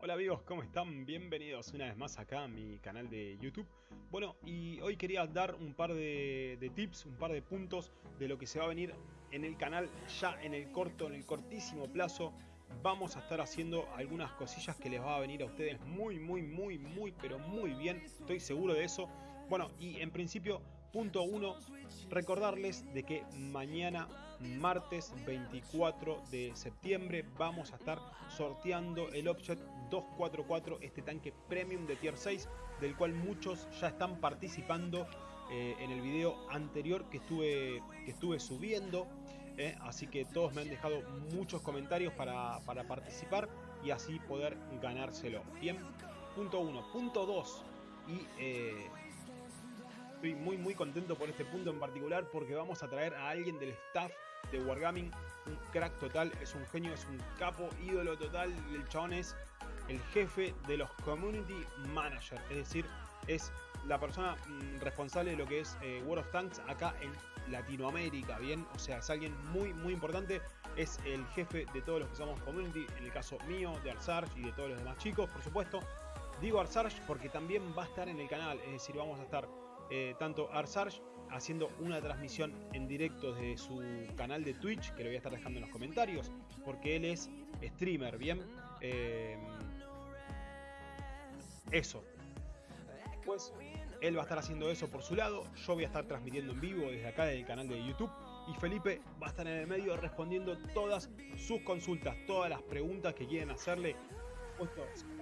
Hola amigos, ¿cómo están? Bienvenidos una vez más acá a mi canal de YouTube. Bueno, y hoy quería dar un par de, de, tips, un par de puntos de lo que se va a venir en el canal ya en el corto, en el cortísimo plazo. Vamos a estar haciendo algunas cosillas que les va a venir a ustedes muy, muy, muy, muy, pero muy bien. Estoy seguro de eso. Bueno, y en principio Punto 1, recordarles de que mañana, martes 24 de septiembre, vamos a estar sorteando el Object 244, este tanque premium de tier 6, del cual muchos ya están participando eh, en el video anterior que estuve, que estuve subiendo. Eh, así que todos me han dejado muchos comentarios para, para participar y así poder ganárselo. Bien, punto 1. Punto 2. Y eh, Estoy muy muy contento por este punto en particular porque vamos a traer a alguien del staff de Wargaming, un crack total, es un genio, es un capo, ídolo total, el chabón es el jefe de los Community Manager, es decir, es la persona mm, responsable de lo que es eh, World of Tanks acá en Latinoamérica, ¿bien? O sea, es alguien muy muy importante, es el jefe de todos los que somos Community, en el caso mío, de Arsarge y de todos los demás chicos, por supuesto. Digo Arsarge porque también va a estar en el canal, es decir, vamos a estar eh, tanto Arsarge haciendo una transmisión en directo desde su canal de Twitch, que lo voy a estar dejando en los comentarios, porque él es streamer, ¿bien? Eh, eso. Pues él va a estar haciendo eso por su lado, yo voy a estar transmitiendo en vivo desde acá del canal de YouTube y Felipe va a estar en el medio respondiendo todas sus consultas, todas las preguntas que quieren hacerle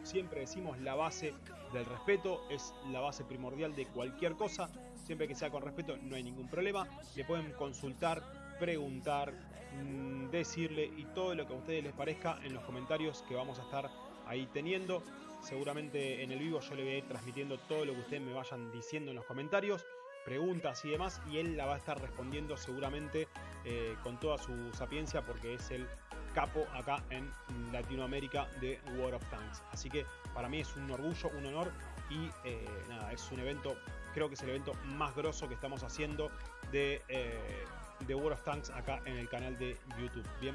siempre decimos, la base del respeto es la base primordial de cualquier cosa. Siempre que sea con respeto no hay ningún problema. Le pueden consultar, preguntar, mm, decirle y todo lo que a ustedes les parezca en los comentarios que vamos a estar ahí teniendo. Seguramente en el vivo yo le voy a ir transmitiendo todo lo que ustedes me vayan diciendo en los comentarios preguntas y demás y él la va a estar respondiendo seguramente eh, con toda su sapiencia porque es el capo acá en Latinoamérica de World of Tanks. Así que para mí es un orgullo, un honor y eh, nada, es un evento, creo que es el evento más grosso que estamos haciendo de, eh, de World of Tanks acá en el canal de YouTube. Bien.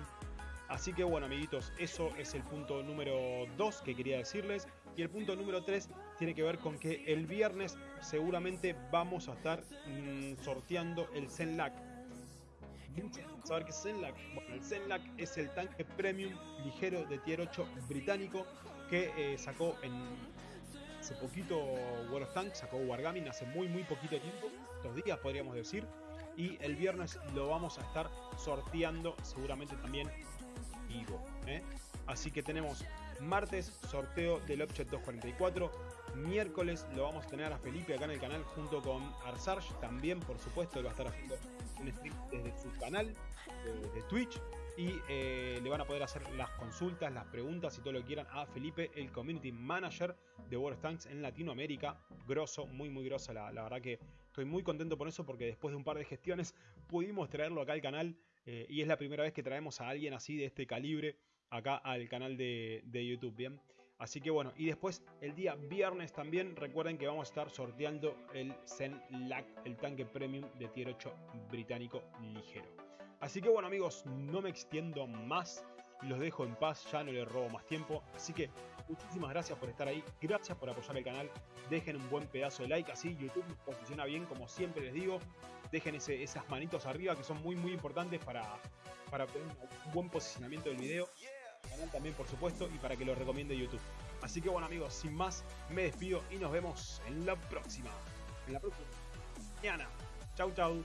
Así que bueno amiguitos, eso es el punto número 2 que quería decirles. Y el punto número 3 tiene que ver con que el viernes seguramente vamos a estar mm, sorteando el Zenlac saber qué es Zenlac. Bueno, el Zenlac es el tanque premium ligero de tier 8 británico que eh, sacó en hace poquito World of Tanks, sacó Wargaming hace muy muy poquito tiempo, dos días podríamos decir, y el viernes lo vamos a estar sorteando seguramente también vivo. ¿eh? Así que tenemos martes sorteo del Object 244, miércoles lo vamos a tener a Felipe acá en el canal junto con Arsarge, también por supuesto él va a estar haciendo un stream desde su canal de, Twitch y eh, le van a poder hacer las consultas, las preguntas y todo lo que quieran a Felipe, el Community Manager de World Tanks en Latinoamérica. Grosso, muy muy grosso, la, verdad que estoy muy contento por eso porque después de un par de gestiones pudimos traerlo acá al canal eh, y es la primera vez que traemos a alguien así de este calibre acá al canal de, de YouTube, ¿bien? Así que bueno, y después el día viernes también recuerden que vamos a estar sorteando el Zen Lac, el tanque premium de tier 8 británico ligero. Así que bueno amigos, no me extiendo más, los dejo en paz, ya no les robo más tiempo. Así que muchísimas gracias por estar ahí, gracias por apoyar el canal, dejen un buen pedazo de like, así YouTube nos posiciona bien como siempre les digo. Dejen esas manitos arriba que son muy muy importantes para, para tener un buen posicionamiento del video también por supuesto y para que lo recomiende YouTube. Así que bueno amigos, sin más, me despido y nos vemos en la próxima. En la próxima mañana. Chau chau.